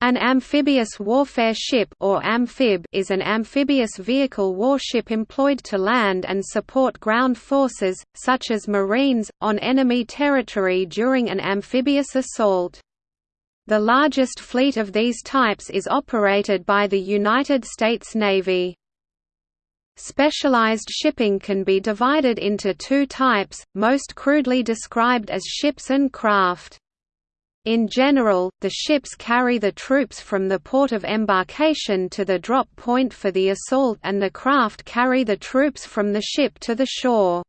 An amphibious warfare ship or amphib is an amphibious vehicle warship employed to land and support ground forces, such as Marines, on enemy territory during an amphibious assault. The largest fleet of these types is operated by the United States Navy. Specialized shipping can be divided into two types, most crudely described as ships and craft. In general, the ships carry the troops from the port of embarkation to the drop point for the assault and the craft carry the troops from the ship to the shore.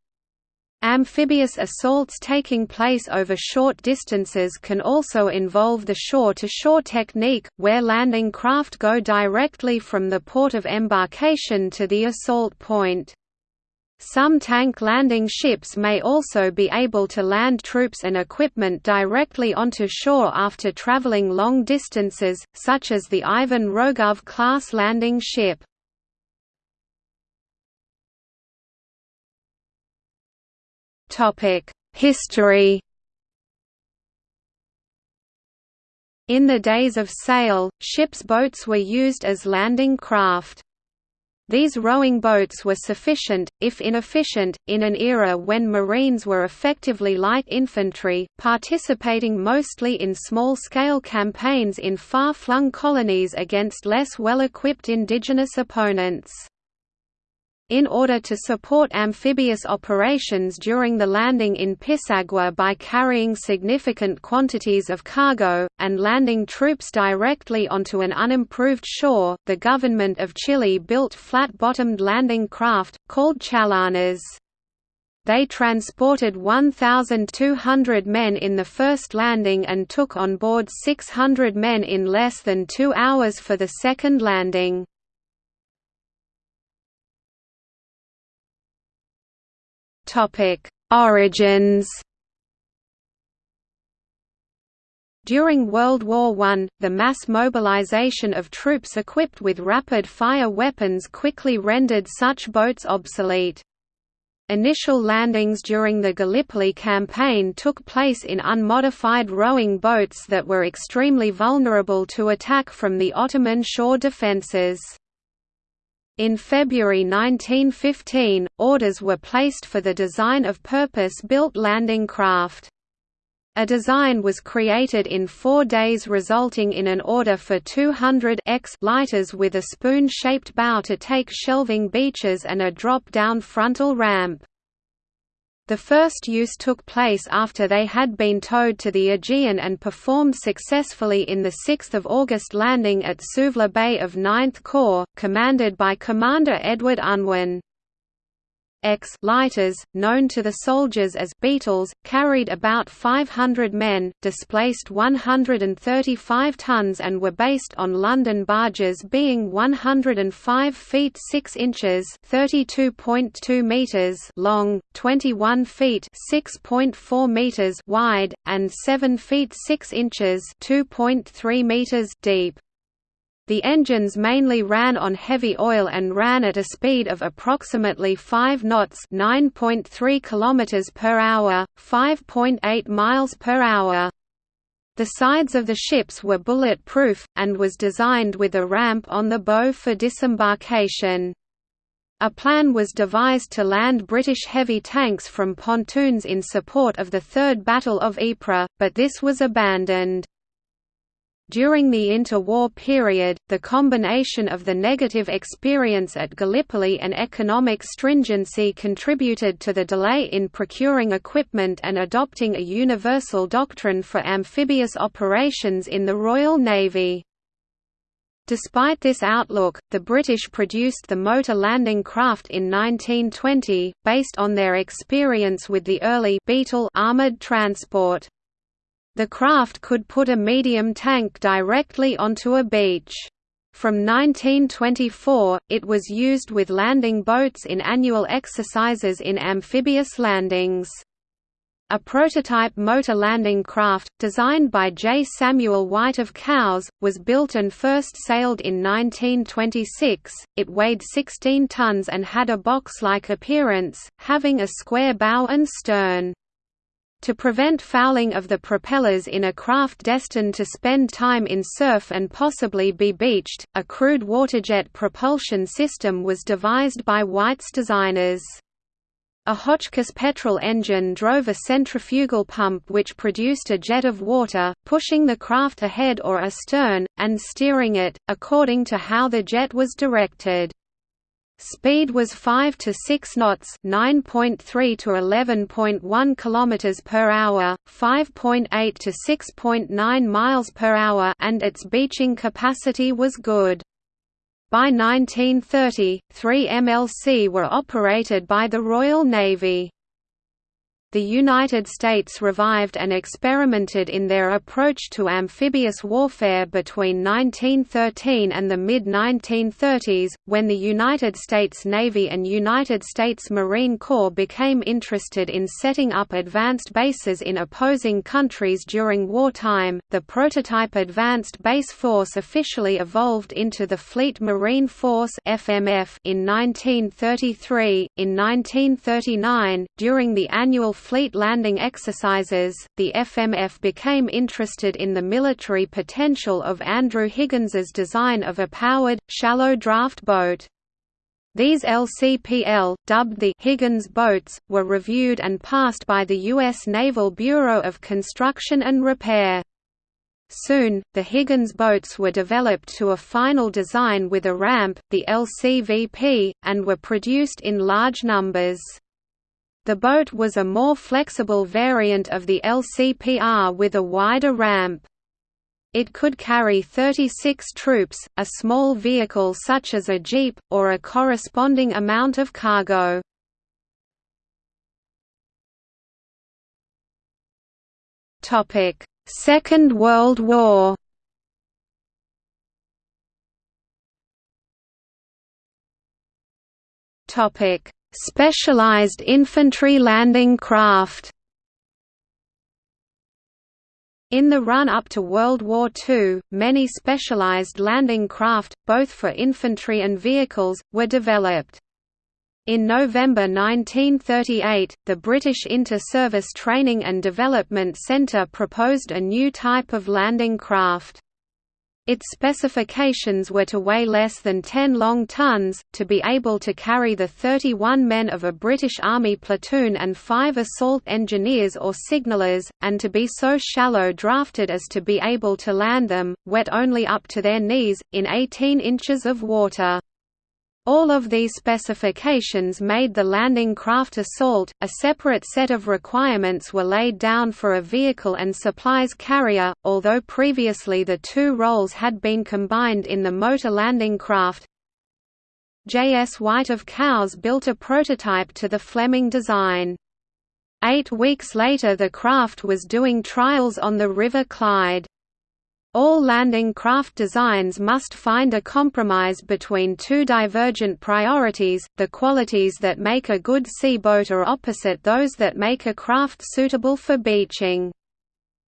Amphibious assaults taking place over short distances can also involve the shore-to-shore -shore technique, where landing craft go directly from the port of embarkation to the assault point. Some tank landing ships may also be able to land troops and equipment directly onto shore after traveling long distances, such as the Ivan Rogov class landing ship. History In the days of sail, ships' boats were used as landing craft. These rowing boats were sufficient, if inefficient, in an era when Marines were effectively light infantry, participating mostly in small-scale campaigns in far-flung colonies against less well-equipped indigenous opponents. In order to support amphibious operations during the landing in Pisagua by carrying significant quantities of cargo, and landing troops directly onto an unimproved shore, the government of Chile built flat-bottomed landing craft, called chalanas. They transported 1,200 men in the first landing and took on board 600 men in less than two hours for the second landing. Topic: Origins. During World War I, the mass mobilization of troops equipped with rapid-fire weapons quickly rendered such boats obsolete. Initial landings during the Gallipoli campaign took place in unmodified rowing boats that were extremely vulnerable to attack from the Ottoman shore defences. In February 1915, orders were placed for the design of purpose-built landing craft. A design was created in four days resulting in an order for 200 X lighters with a spoon-shaped bow to take shelving beaches and a drop-down frontal ramp. The first use took place after they had been towed to the Aegean and performed successfully in the 6 August landing at Suvla Bay of 9th Corps, commanded by Commander Edward Unwin. X lighters, known to the soldiers as beetles, carried about 500 men, displaced 135 tons and were based on London barges being 105 feet 6 inches (32.2 meters) long, 21 feet (6.4 meters) wide, and 7 feet 6 inches (2.3 meters) deep. The engines mainly ran on heavy oil and ran at a speed of approximately 5 knots, 9.3 km per hour, 5.8 miles per hour. The sides of the ships were bullet-proof, and was designed with a ramp on the bow for disembarkation. A plan was devised to land British heavy tanks from pontoons in support of the Third Battle of Ypres, but this was abandoned. During the interwar period, the combination of the negative experience at Gallipoli and economic stringency contributed to the delay in procuring equipment and adopting a universal doctrine for amphibious operations in the Royal Navy. Despite this outlook, the British produced the motor landing craft in 1920, based on their experience with the early Beetle armoured transport. The craft could put a medium tank directly onto a beach. From 1924, it was used with landing boats in annual exercises in amphibious landings. A prototype motor landing craft, designed by J. Samuel White of Cowes, was built and first sailed in 1926. It weighed 16 tons and had a box-like appearance, having a square bow and stern. To prevent fouling of the propellers in a craft destined to spend time in surf and possibly be beached, a crude waterjet propulsion system was devised by White's designers. A Hotchkiss petrol engine drove a centrifugal pump which produced a jet of water, pushing the craft ahead or astern, and steering it, according to how the jet was directed. Speed was 5 to 6 knots, 9.3 to 11.1 kilometers per hour, 5.8 to 6.9 miles per hour, and its beaching capacity was good. By 1930, three MLC were operated by the Royal Navy. The United States revived and experimented in their approach to amphibious warfare between 1913 and the mid-1930s, when the United States Navy and United States Marine Corps became interested in setting up advanced bases in opposing countries during wartime. The prototype Advanced Base Force officially evolved into the Fleet Marine Force (FMF) in 1933. In 1939, during the annual fleet landing exercises, the FMF became interested in the military potential of Andrew Higgins's design of a powered, shallow draft boat. These LCPL, dubbed the Higgins boats, were reviewed and passed by the U.S. Naval Bureau of Construction and Repair. Soon, the Higgins boats were developed to a final design with a ramp, the LCVP, and were produced in large numbers. The boat was a more flexible variant of the LCPR with a wider ramp. It could carry 36 troops, a small vehicle such as a jeep, or a corresponding amount of cargo. Second World War Topic Specialized infantry landing craft in the run-up to World War II, many specialized landing craft, both for infantry and vehicles, were developed. In November 1938, the British Inter-Service Training and Development Centre proposed a new type of landing craft. Its specifications were to weigh less than 10 long tons, to be able to carry the 31 men of a British Army platoon and five assault engineers or signallers, and to be so shallow drafted as to be able to land them, wet only up to their knees, in 18 inches of water. All of these specifications made the landing craft assault. A separate set of requirements were laid down for a vehicle and supplies carrier, although previously the two roles had been combined in the motor landing craft. J. S. White of Cowes built a prototype to the Fleming design. Eight weeks later the craft was doing trials on the River Clyde. All landing craft designs must find a compromise between two divergent priorities, the qualities that make a good sea boat are opposite those that make a craft suitable for beaching.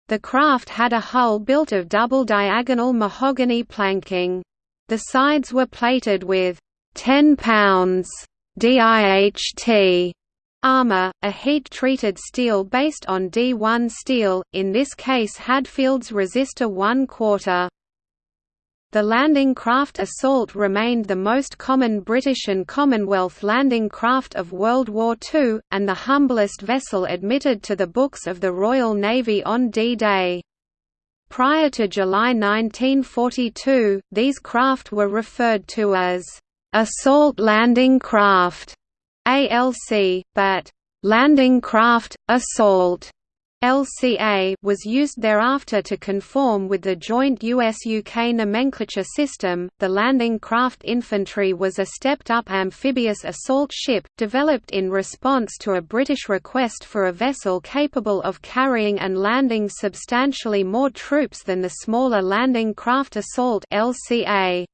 The craft had a hull built of double diagonal mahogany planking. The sides were plated with 10 pounds DIHT Armor, a heat-treated steel based on D1 steel, in this case Hadfield's Resista 1 quarter. The landing craft Assault remained the most common British and Commonwealth landing craft of World War II, and the humblest vessel admitted to the books of the Royal Navy on D-Day. Prior to July 1942, these craft were referred to as assault landing craft ALC, but landing craft, assault LCA was used thereafter to conform with the joint US-UK nomenclature system. The landing craft infantry was a stepped-up amphibious assault ship, developed in response to a British request for a vessel capable of carrying and landing substantially more troops than the smaller landing craft assault LCA.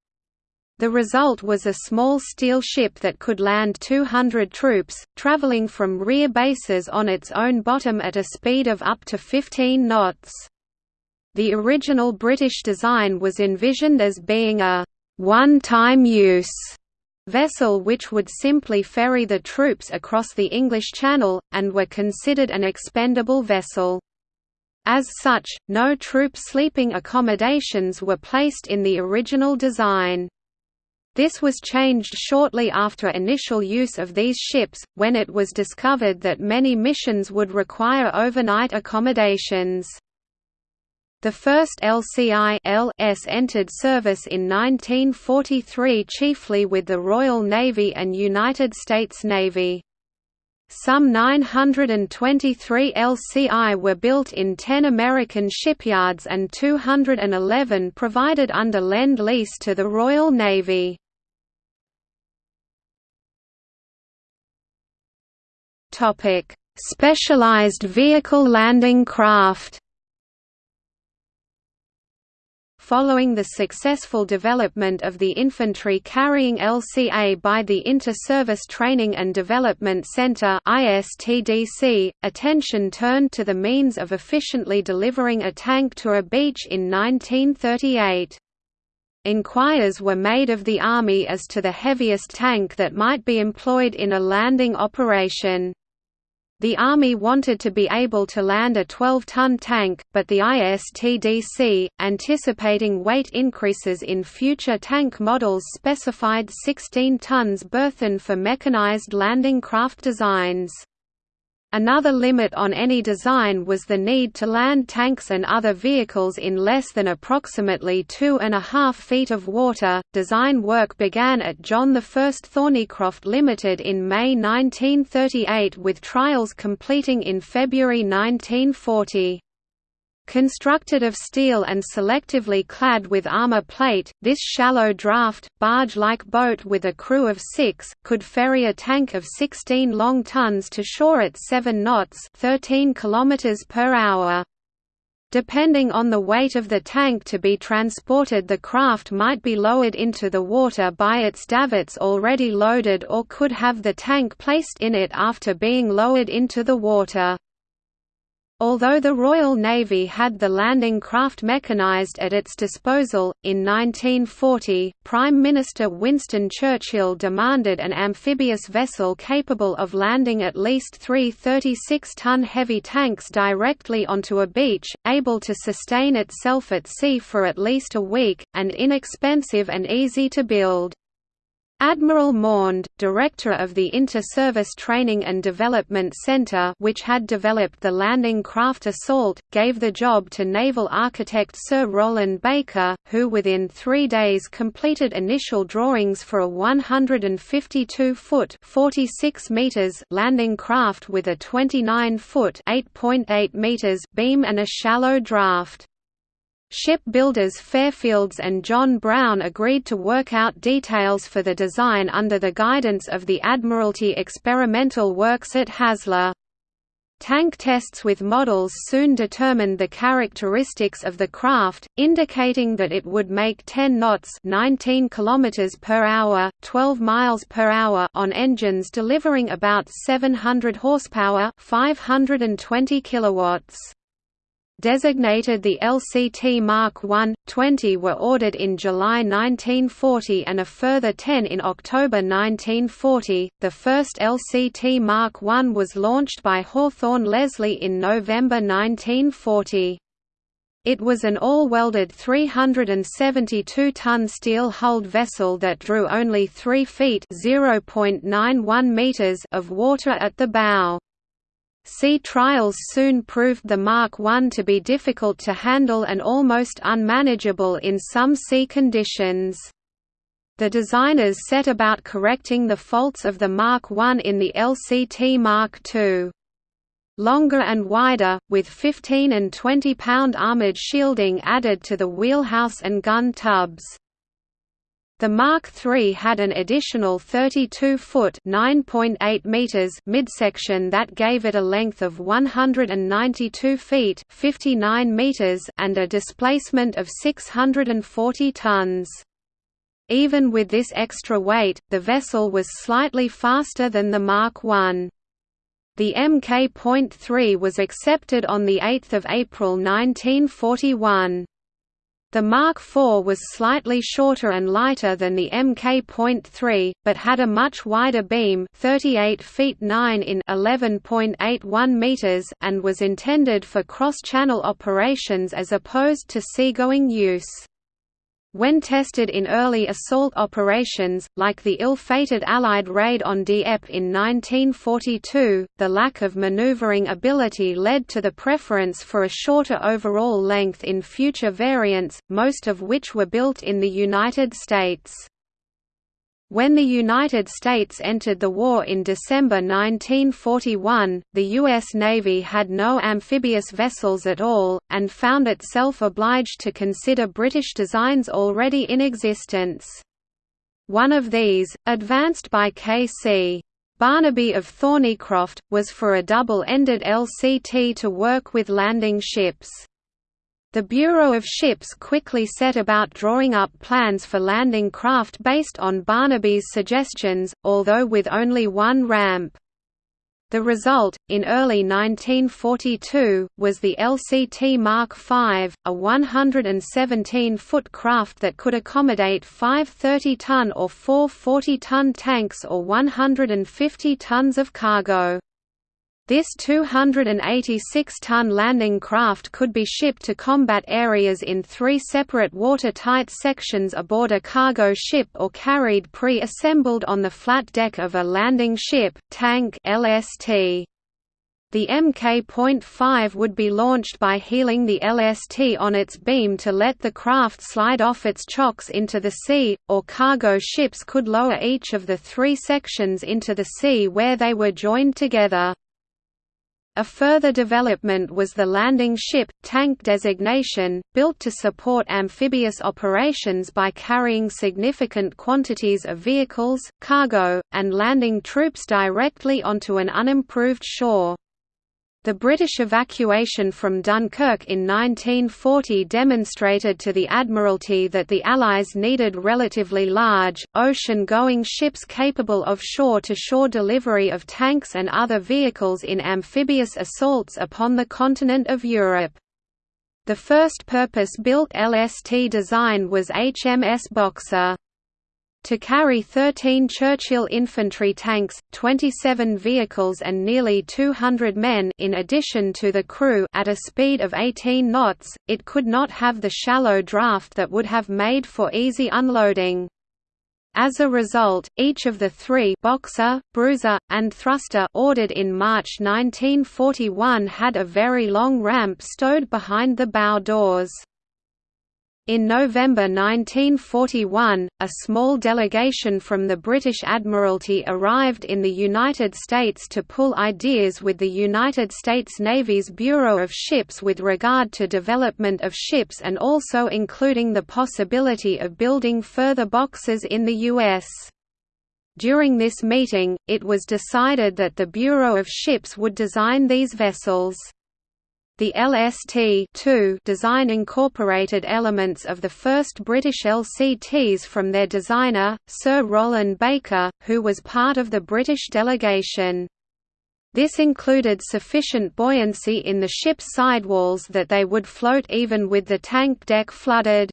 The result was a small steel ship that could land 200 troops, traveling from rear bases on its own bottom at a speed of up to 15 knots. The original British design was envisioned as being a one-time use vessel which would simply ferry the troops across the English Channel, and were considered an expendable vessel. As such, no troop sleeping accommodations were placed in the original design. This was changed shortly after initial use of these ships, when it was discovered that many missions would require overnight accommodations. The first LCI LS entered service in 1943 chiefly with the Royal Navy and United States Navy. Some 923 LCI were built in 10 American shipyards and 211 provided under Lend-Lease to the Royal Navy. Topic: Specialized vehicle landing craft. Following the successful development of the infantry carrying LCA by the Inter-Service Training and Development Center attention turned to the means of efficiently delivering a tank to a beach in 1938. Inquiries were made of the Army as to the heaviest tank that might be employed in a landing operation. The Army wanted to be able to land a 12-ton tank, but the ISTDC, anticipating weight increases in future tank models specified 16 tons burthen for mechanized landing craft designs. Another limit on any design was the need to land tanks and other vehicles in less than approximately two and a half feet of water. Design work began at John I Thornycroft Limited in May 1938 with trials completing in February 1940. Constructed of steel and selectively clad with armor plate, this shallow draft, barge-like boat with a crew of six, could ferry a tank of 16 long tons to shore at 7 knots 13 km per hour. Depending on the weight of the tank to be transported the craft might be lowered into the water by its davits already loaded or could have the tank placed in it after being lowered into the water. Although the Royal Navy had the landing craft mechanised at its disposal, in 1940, Prime Minister Winston Churchill demanded an amphibious vessel capable of landing at least three 36-ton heavy tanks directly onto a beach, able to sustain itself at sea for at least a week, and inexpensive and easy to build. Admiral Maund, director of the Inter-Service Training and Development Center which had developed the landing craft Assault, gave the job to naval architect Sir Rowland Baker, who within three days completed initial drawings for a 152-foot landing craft with a 29-foot meters beam and a shallow draft. Ship builders Fairfields and John Brown agreed to work out details for the design under the guidance of the Admiralty Experimental Works at Haslar. Tank tests with models soon determined the characteristics of the craft, indicating that it would make 10 knots 19 km per hour, 12 miles per hour on engines delivering about 700 horsepower 520 kilowatts. Designated the LCT Mark I, 20 were ordered in July 1940 and a further 10 in October 1940. The first LCT Mark I was launched by Hawthorn Leslie in November 1940. It was an all-welded 372-ton steel-hulled vessel that drew only 3 feet (0.91 meters) of water at the bow. Sea trials soon proved the Mark I to be difficult to handle and almost unmanageable in some sea conditions. The designers set about correcting the faults of the Mark I in the LCT Mark II. Longer and wider, with 15 and 20 pound armoured shielding added to the wheelhouse and gun tubs. The Mark III had an additional 32-foot (9.8 meters) midsection that gave it a length of 192 feet (59 meters) and a displacement of 640 tons. Even with this extra weight, the vessel was slightly faster than the Mark I. The Mk.3 was accepted on 8 April 1941. The Mark IV was slightly shorter and lighter than the Mk.3, but had a much wider beam 38 feet 9 in 11.81 meters and was intended for cross-channel operations as opposed to seagoing use. When tested in early assault operations, like the ill-fated Allied raid on Dieppe in 1942, the lack of maneuvering ability led to the preference for a shorter overall length in future variants, most of which were built in the United States. When the United States entered the war in December 1941, the U.S. Navy had no amphibious vessels at all, and found itself obliged to consider British designs already in existence. One of these, advanced by K.C. Barnaby of Thornycroft, was for a double-ended LCT to work with landing ships. The Bureau of Ships quickly set about drawing up plans for landing craft based on Barnaby's suggestions, although with only one ramp. The result, in early 1942, was the LCT Mark V, a 117-foot craft that could accommodate five 30-ton or four 40-ton tanks or 150 tons of cargo. This 286-ton landing craft could be shipped to combat areas in three separate watertight sections aboard a cargo ship or carried pre-assembled on the flat deck of a landing ship, tank LST. The Mk.5 would be launched by heeling the LST on its beam to let the craft slide off its chocks into the sea, or cargo ships could lower each of the three sections into the sea where they were joined together. A further development was the landing ship, tank designation, built to support amphibious operations by carrying significant quantities of vehicles, cargo, and landing troops directly onto an unimproved shore. The British evacuation from Dunkirk in 1940 demonstrated to the Admiralty that the Allies needed relatively large, ocean-going ships capable of shore-to-shore -shore delivery of tanks and other vehicles in amphibious assaults upon the continent of Europe. The first purpose-built LST design was HMS Boxer to carry 13 Churchill infantry tanks, 27 vehicles and nearly 200 men in addition to the crew at a speed of 18 knots, it could not have the shallow draft that would have made for easy unloading. As a result, each of the three Boxer, Bruiser, and Thruster ordered in March 1941 had a very long ramp stowed behind the bow doors. In November 1941, a small delegation from the British Admiralty arrived in the United States to pull ideas with the United States Navy's Bureau of Ships with regard to development of ships and also including the possibility of building further boxes in the U.S. During this meeting, it was decided that the Bureau of Ships would design these vessels. The LST design incorporated elements of the first British LCTs from their designer, Sir Rowland Baker, who was part of the British delegation. This included sufficient buoyancy in the ship's sidewalls that they would float even with the tank deck flooded.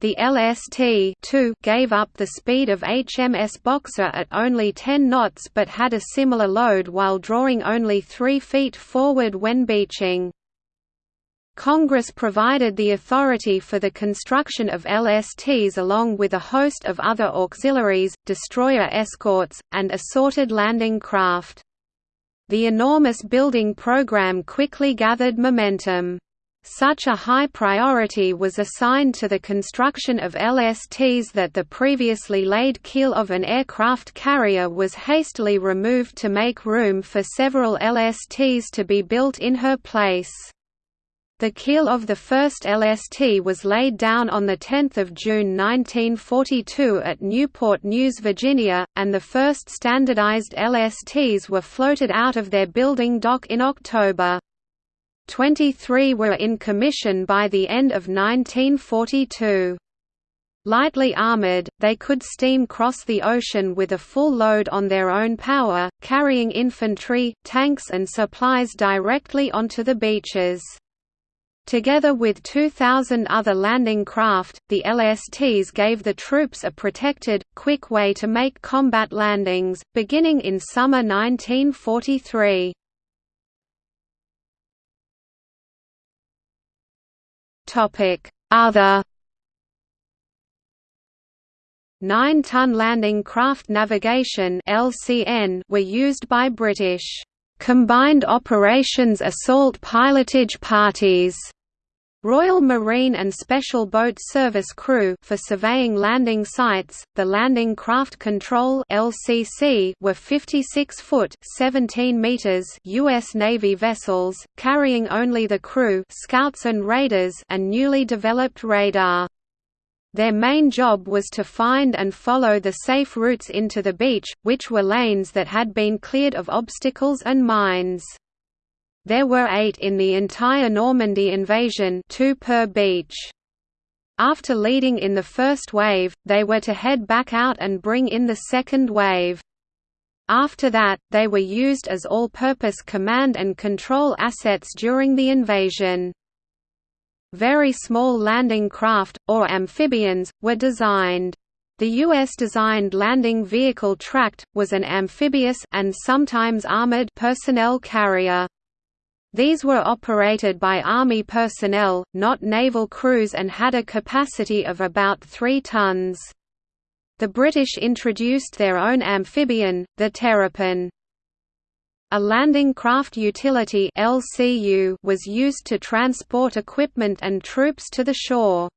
The LST gave up the speed of HMS Boxer at only 10 knots but had a similar load while drawing only 3 feet forward when beaching. Congress provided the authority for the construction of LSTs along with a host of other auxiliaries, destroyer escorts, and assorted landing craft. The enormous building program quickly gathered momentum. Such a high priority was assigned to the construction of LSTs that the previously laid keel of an aircraft carrier was hastily removed to make room for several LSTs to be built in her place. The keel of the first LST was laid down on 10 June 1942 at Newport News, Virginia, and the first standardized LSTs were floated out of their building dock in October. 23 were in commission by the end of 1942. Lightly armored, they could steam cross the ocean with a full load on their own power, carrying infantry, tanks and supplies directly onto the beaches. Together with 2,000 other landing craft, the LSTs gave the troops a protected, quick way to make combat landings, beginning in summer 1943. Other 9-ton landing craft navigation (LCN) were used by British combined operations assault pilotage parties Royal Marine and Special Boat Service crew for surveying landing sites. The Landing Craft Control (LCC) were 56-foot (17 meters) U.S. Navy vessels carrying only the crew, scouts and raiders, and newly developed radar. Their main job was to find and follow the safe routes into the beach, which were lanes that had been cleared of obstacles and mines. There were eight in the entire Normandy invasion two per beach. After leading in the first wave, they were to head back out and bring in the second wave. After that, they were used as all-purpose command and control assets during the invasion. Very small landing craft, or amphibians, were designed. The U.S.-designed landing vehicle Tract, was an amphibious and sometimes armored personnel carrier. These were operated by Army personnel, not naval crews and had a capacity of about 3 tons. The British introduced their own amphibian, the Terrapin. A landing craft utility LCU was used to transport equipment and troops to the shore.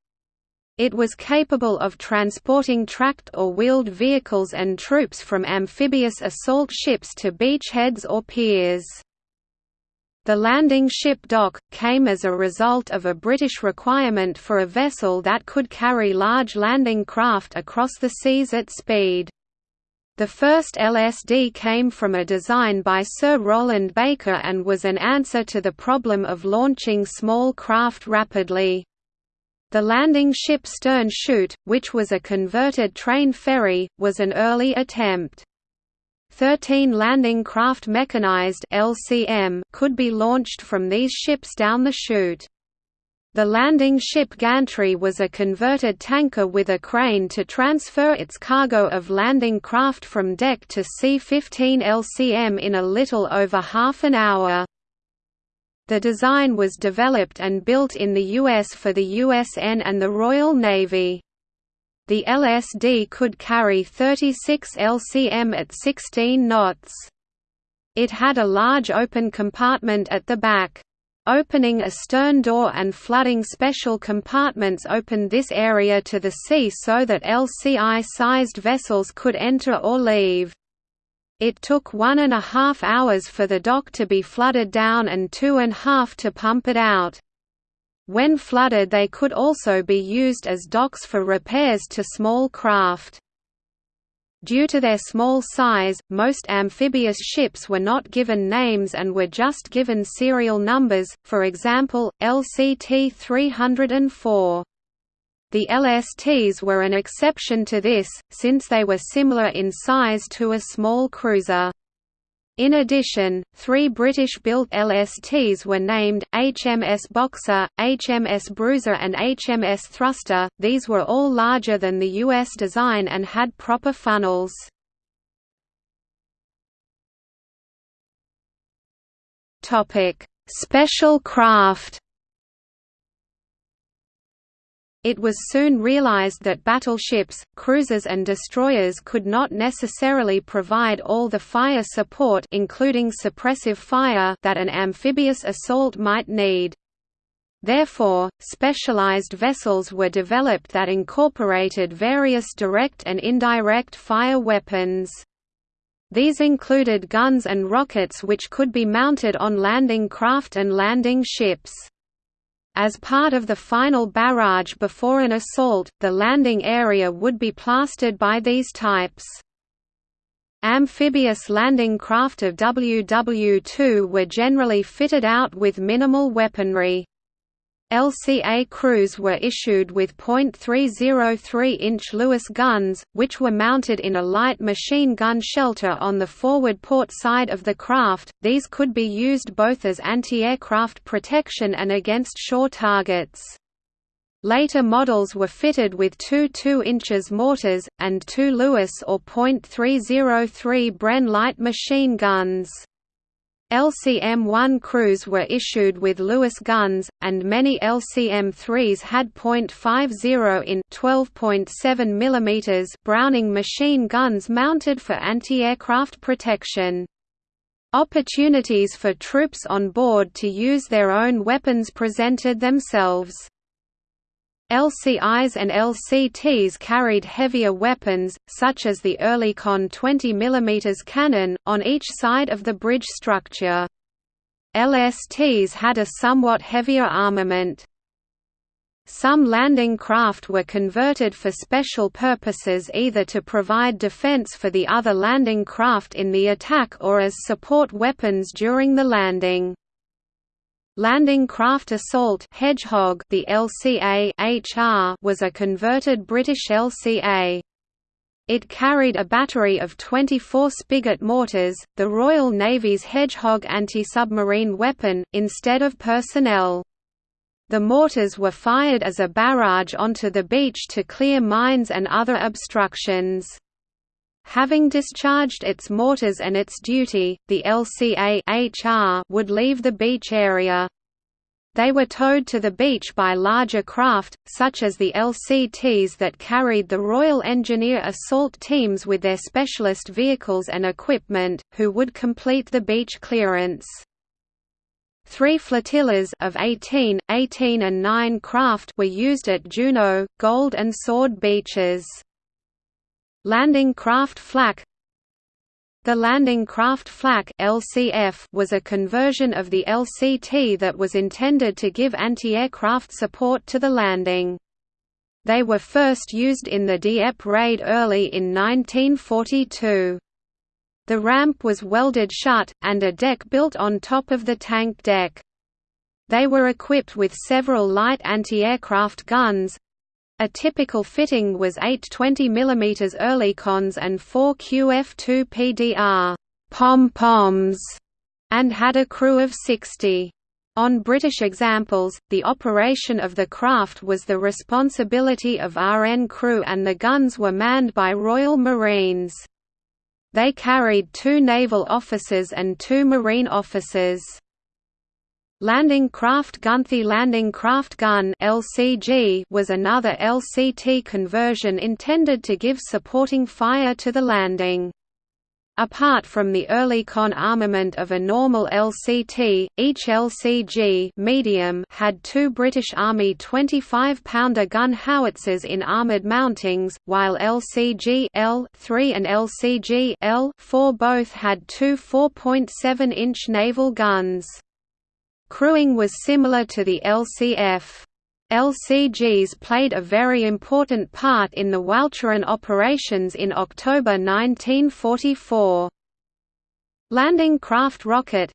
It was capable of transporting tracked or wheeled vehicles and troops from amphibious assault ships to beachheads or piers. The landing ship dock, came as a result of a British requirement for a vessel that could carry large landing craft across the seas at speed. The first LSD came from a design by Sir Rowland Baker and was an answer to the problem of launching small craft rapidly. The landing ship stern chute, which was a converted train ferry, was an early attempt. 13 landing craft mechanized LCM could be launched from these ships down the chute. The landing ship gantry was a converted tanker with a crane to transfer its cargo of landing craft from deck to C-15 LCM in a little over half an hour. The design was developed and built in the US for the USN and the Royal Navy. The LSD could carry 36 LCM at 16 knots. It had a large open compartment at the back. Opening a stern door and flooding special compartments opened this area to the sea so that LCI-sized vessels could enter or leave. It took one and a half hours for the dock to be flooded down and two and a half to pump it out. When flooded they could also be used as docks for repairs to small craft. Due to their small size, most amphibious ships were not given names and were just given serial numbers, for example, LCT 304. The LSTs were an exception to this, since they were similar in size to a small cruiser. In addition, three British-built LSTs were named, HMS Boxer, HMS Bruiser and HMS Thruster, these were all larger than the US design and had proper funnels. Special craft it was soon realized that battleships, cruisers and destroyers could not necessarily provide all the fire support including suppressive fire that an amphibious assault might need. Therefore, specialized vessels were developed that incorporated various direct and indirect fire weapons. These included guns and rockets which could be mounted on landing craft and landing ships. As part of the final barrage before an assault, the landing area would be plastered by these types. Amphibious landing craft of WW2 were generally fitted out with minimal weaponry. LCA crews were issued with .303-inch Lewis guns, which were mounted in a light machine gun shelter on the forward port side of the craft. These could be used both as anti-aircraft protection and against shore targets. Later models were fitted with two 2 inches mortars, and two Lewis or .303 Bren light machine guns. LCM-1 crews were issued with Lewis guns, and many LCM-3s had .50 in 12.7 mm Browning machine guns mounted for anti-aircraft protection. Opportunities for troops on board to use their own weapons presented themselves. LCIs and LCTs carried heavier weapons, such as the Oerlikon 20 mm cannon, on each side of the bridge structure. LSTs had a somewhat heavier armament. Some landing craft were converted for special purposes either to provide defense for the other landing craft in the attack or as support weapons during the landing. Landing Craft Assault Hedgehog the LCA HR was a converted British LCA. It carried a battery of 24 Spigot mortars, the Royal Navy's Hedgehog anti-submarine weapon, instead of personnel. The mortars were fired as a barrage onto the beach to clear mines and other obstructions. Having discharged its mortars and its duty, the LCA HR would leave the beach area. They were towed to the beach by larger craft, such as the LCTs that carried the Royal Engineer assault teams with their specialist vehicles and equipment, who would complete the beach clearance. Three flotillas of 18, 18 and 9 craft were used at Juno, Gold and Sword beaches. Landing craft flak The landing craft flak LCF was a conversion of the LCT that was intended to give anti-aircraft support to the landing. They were first used in the Dieppe raid early in 1942. The ramp was welded shut, and a deck built on top of the tank deck. They were equipped with several light anti-aircraft guns, a typical fitting was eight 20 mm Oerlikons and four QF2 PDR pom-poms, and had a crew of 60. On British examples, the operation of the craft was the responsibility of RN crew and the guns were manned by Royal Marines. They carried two naval officers and two marine officers. Landing Craft Gunthy Landing Craft Gun (LCG) was another LCT conversion intended to give supporting fire to the landing. Apart from the early con armament of a normal LCT, each LCG medium had two British Army 25-pounder gun howitzers in armoured mountings, while LCG L3 and LCG L4 both had two 4.7-inch naval guns. Crewing was similar to the LCF. LCGs played a very important part in the Walcheren operations in October 1944. Landing craft rocket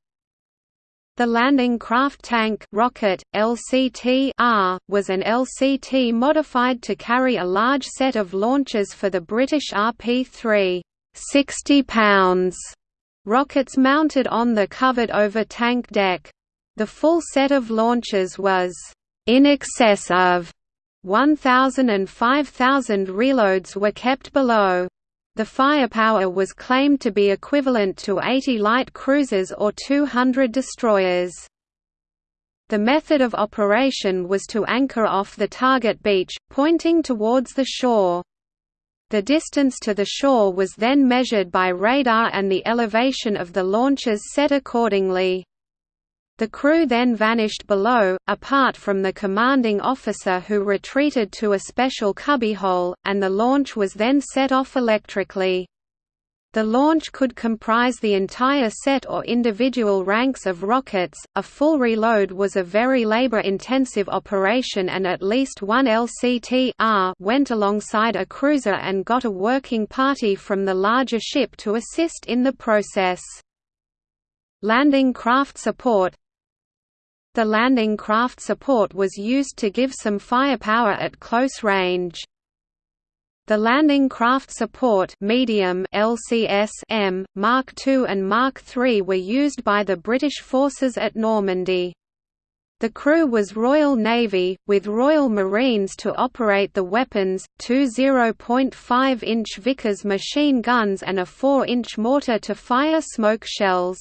The landing craft tank rocket, LCT was an LCT modified to carry a large set of launchers for the British RP-3 60 pounds rockets mounted on the covered over tank deck. The full set of launches was in excess of 1,000 and 5,000 reloads were kept below. The firepower was claimed to be equivalent to 80 light cruisers or 200 destroyers. The method of operation was to anchor off the target beach, pointing towards the shore. The distance to the shore was then measured by radar and the elevation of the launches set accordingly. The crew then vanished below, apart from the commanding officer who retreated to a special cubbyhole, and the launch was then set off electrically. The launch could comprise the entire set or individual ranks of rockets. A full reload was a very labor intensive operation, and at least one LCT went alongside a cruiser and got a working party from the larger ship to assist in the process. Landing craft support the landing craft support was used to give some firepower at close range. The landing craft support medium LCS M, Mark II and Mark III were used by the British forces at Normandy. The crew was Royal Navy, with Royal Marines to operate the weapons, two 0.5-inch Vickers machine guns and a 4-inch mortar to fire smoke shells.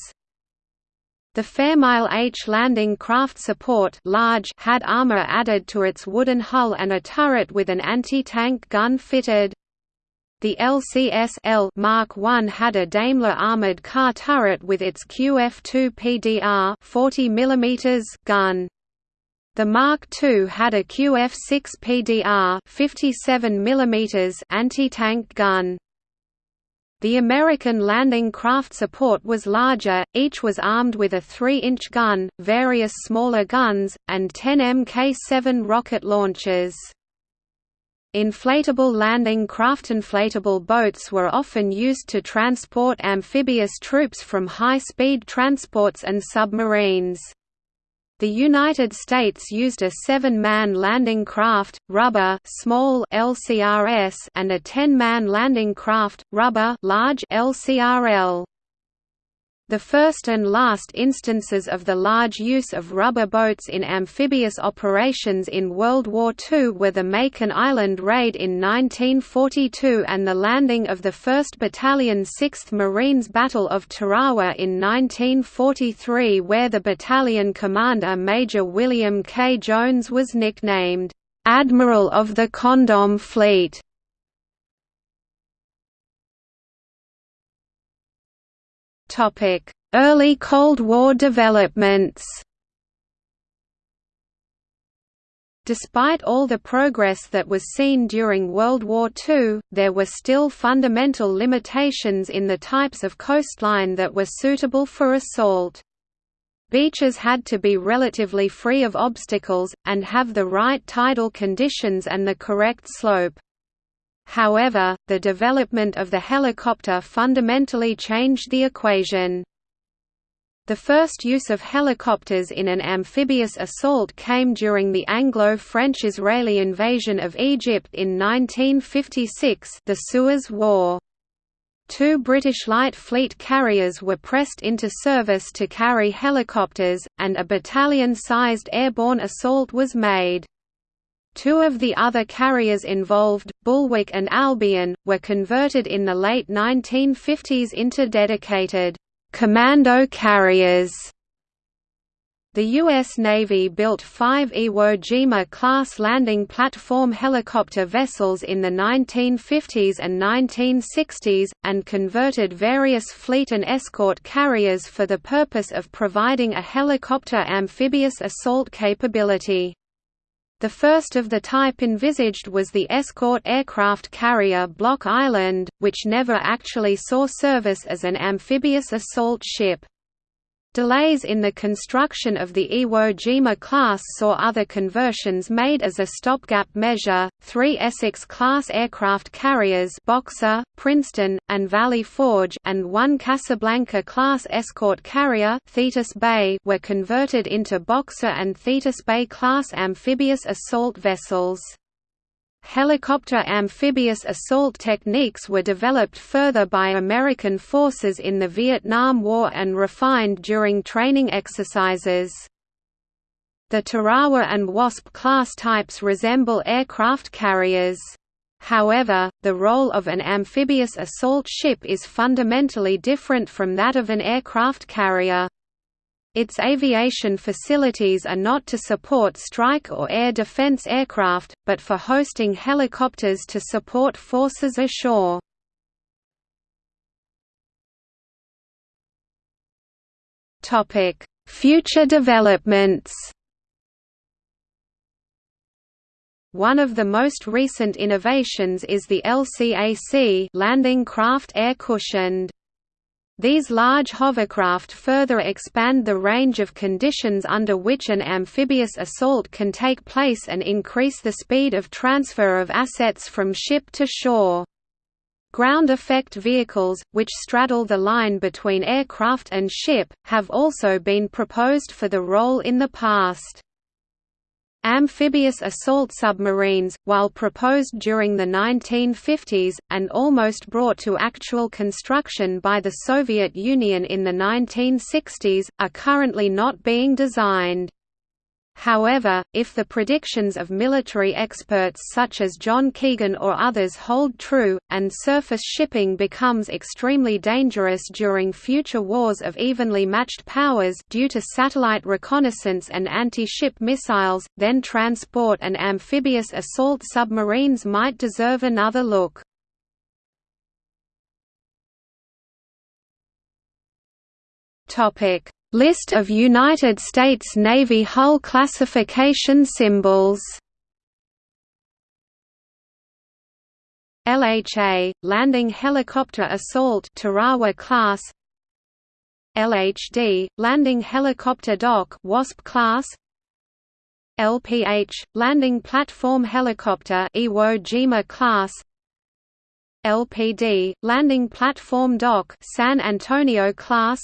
The Fairmile H landing craft support large had armor added to its wooden hull and a turret with an anti-tank gun fitted. The LCS-L Mark I had a Daimler armored car turret with its QF2 PDR 40 mm gun. The Mark II had a QF6 PDR 57 mm anti-tank gun. The American landing craft support was larger, each was armed with a 3-inch gun, various smaller guns, and 10 Mk-7 rocket launchers. Inflatable landing craft inflatable boats were often used to transport amphibious troops from high-speed transports and submarines. The United States used a seven-man landing craft, rubber small LCRS and a ten-man landing craft, rubber large LCRL. The first and last instances of the large use of rubber boats in amphibious operations in World War II were the Makin Island raid in 1942 and the landing of the 1st Battalion 6th Marines Battle of Tarawa in 1943 where the battalion commander Major William K. Jones was nicknamed, "'Admiral of the Condom Fleet' Early Cold War developments Despite all the progress that was seen during World War II, there were still fundamental limitations in the types of coastline that were suitable for assault. Beaches had to be relatively free of obstacles, and have the right tidal conditions and the correct slope. However, the development of the helicopter fundamentally changed the equation. The first use of helicopters in an amphibious assault came during the Anglo-French-Israeli invasion of Egypt in 1956 the Suez War. Two British Light Fleet carriers were pressed into service to carry helicopters, and a battalion-sized airborne assault was made. Two of the other carriers involved, Bulwark and Albion, were converted in the late 1950s into dedicated commando carriers. The U.S. Navy built five Iwo Jima-class landing platform helicopter vessels in the 1950s and 1960s, and converted various fleet and escort carriers for the purpose of providing a helicopter amphibious assault capability. The first of the type envisaged was the escort aircraft carrier Block Island, which never actually saw service as an amphibious assault ship. Delays in the construction of the Iwo Jima class saw other conversions made as a stopgap measure. Three Essex-class aircraft carriers Boxer, Princeton, and Valley Forge and one Casablanca-class escort carrier Thetis Bay were converted into Boxer and Thetis Bay-class amphibious assault vessels. Helicopter amphibious assault techniques were developed further by American forces in the Vietnam War and refined during training exercises. The Tarawa and Wasp class types resemble aircraft carriers. However, the role of an amphibious assault ship is fundamentally different from that of an aircraft carrier. Its aviation facilities are not to support strike or air defense aircraft, but for hosting helicopters to support forces ashore. Future developments One of the most recent innovations is the LCAC landing craft air cushioned. These large hovercraft further expand the range of conditions under which an amphibious assault can take place and increase the speed of transfer of assets from ship to shore. Ground effect vehicles, which straddle the line between aircraft and ship, have also been proposed for the role in the past. Amphibious assault submarines, while proposed during the 1950s, and almost brought to actual construction by the Soviet Union in the 1960s, are currently not being designed. However, if the predictions of military experts such as John Keegan or others hold true, and surface shipping becomes extremely dangerous during future wars of evenly matched powers due to satellite reconnaissance and anti-ship missiles, then transport and amphibious assault submarines might deserve another look. Topic List of United States Navy hull classification symbols. LHA – Landing Helicopter Assault Tarawa class. LHD – Landing Helicopter Dock Wasp class. LPH – Landing Platform Helicopter Iwo Jima class. LPD – Landing Platform Dock San Antonio class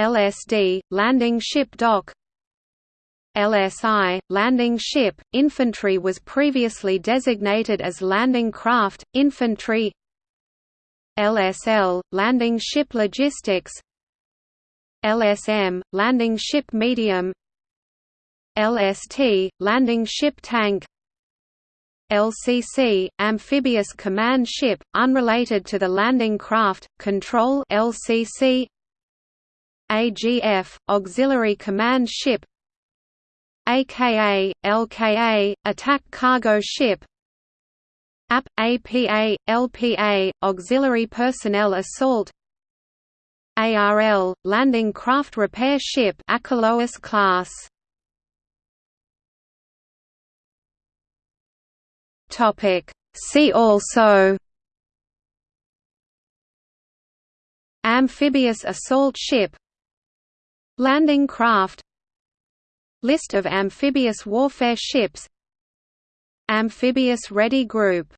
LSD, landing ship dock. LSI, landing ship, infantry was previously designated as landing craft, infantry. LSL, landing ship logistics. LSM, landing ship medium. LST, landing ship tank. LCC, amphibious command ship, unrelated to the landing craft, control LCC AGF, Auxiliary Command Ship AKA, LKA, Attack Cargo Ship AP, APA, LPA, Auxiliary Personnel Assault ARL, Landing Craft Repair Ship Achelous class See also Amphibious assault ship Landing craft List of amphibious warfare ships Amphibious ready group